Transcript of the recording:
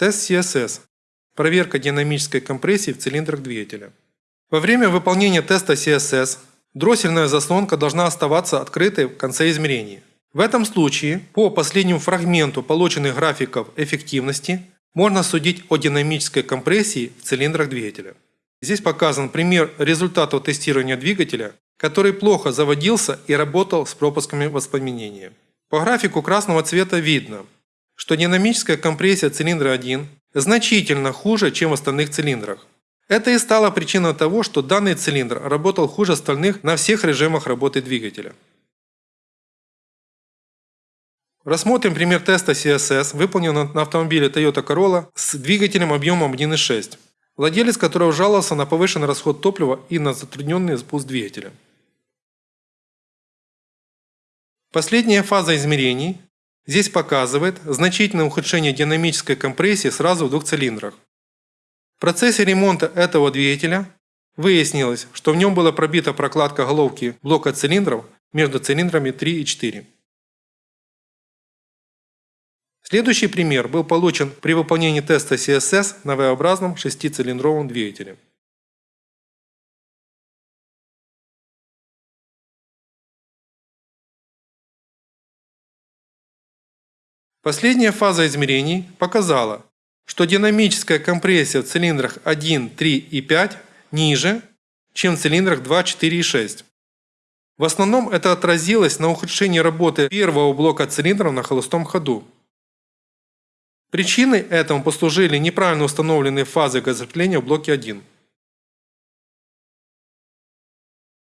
Тест CSS. Проверка динамической компрессии в цилиндрах двигателя. Во время выполнения теста CSS дроссельная заслонка должна оставаться открытой в конце измерений. В этом случае по последнему фрагменту полученных графиков эффективности можно судить о динамической компрессии в цилиндрах двигателя. Здесь показан пример результатов тестирования двигателя, который плохо заводился и работал с пропусками воспламенения. По графику красного цвета видно, что динамическая компрессия цилиндра 1 значительно хуже, чем в остальных цилиндрах. Это и стало причиной того, что данный цилиндр работал хуже остальных на всех режимах работы двигателя. Рассмотрим пример теста CSS, выполненного на автомобиле Toyota Corolla с двигателем объемом 1.6, владелец которого жаловался на повышенный расход топлива и на затрудненный спуск двигателя. Последняя фаза измерений здесь показывает значительное ухудшение динамической компрессии сразу в двух цилиндрах. В процессе ремонта этого двигателя выяснилось, что в нем была пробита прокладка головки блока цилиндров между цилиндрами 3 и 4. Следующий пример был получен при выполнении теста CSS на V-образном шестицилиндровом двигателе. Последняя фаза измерений показала, что динамическая компрессия в цилиндрах 1, 3 и 5 ниже, чем в цилиндрах 2, 4 и 6. В основном это отразилось на ухудшении работы первого блока цилиндров на холостом ходу. Причиной этому послужили неправильно установленные фазы газотопления в блоке 1.